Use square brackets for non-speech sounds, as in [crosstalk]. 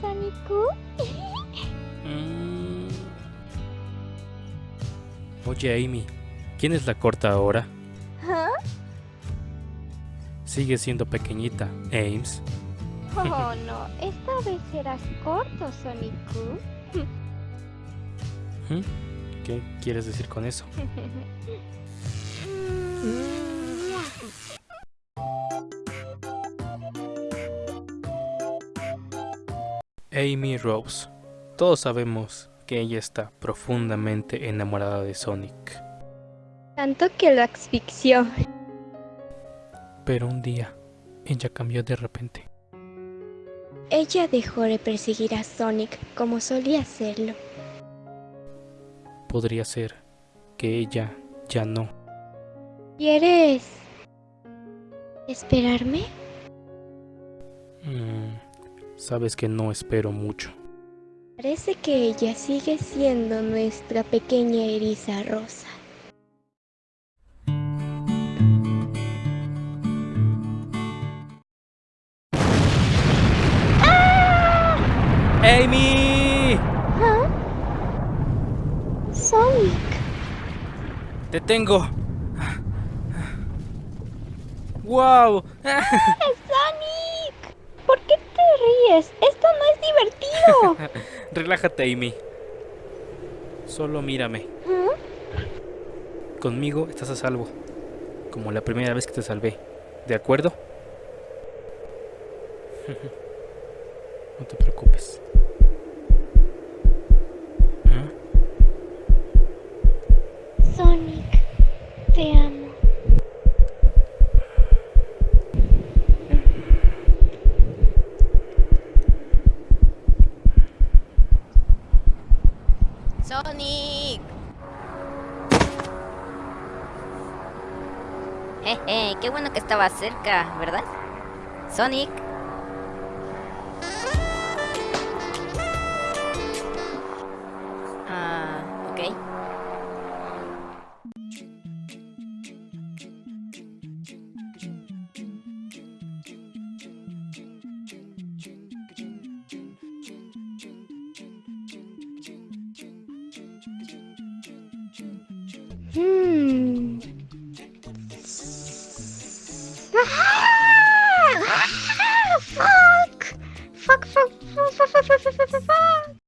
Sonic? Mm. Oye, Amy, ¿quién es la corta ahora? ¿Ah? Sigue siendo pequeñita, Ames. Oh [laughs] no, esta vez serás corto, Sonic. ¿Mm? ¿Qué quieres decir con eso? [laughs] Amy Rose. Todos sabemos que ella está profundamente enamorada de Sonic. Tanto que lo asfixió. Pero un día, ella cambió de repente. Ella dejó de perseguir a Sonic como solía hacerlo. Podría ser que ella ya no. ¿Quieres esperarme? Mm, sabes que no espero mucho. Parece que ella sigue siendo nuestra pequeña eriza rosa. ¡Amy! ¿Ah? Sonic. ¡Te tengo! ¡Wow! ¡Sonic! Esto no es divertido. [laughs] Relájate, Amy. Solo mírame. ¿Ah? Conmigo estás a salvo. Como la primera vez que te salvé. ¿De acuerdo? [laughs] No te preocupes. ¿Ah? Sonic, te amo. ¡Sonic! Jeje, qué bueno que estaba cerca, ¿verdad? Sonic, Hmm.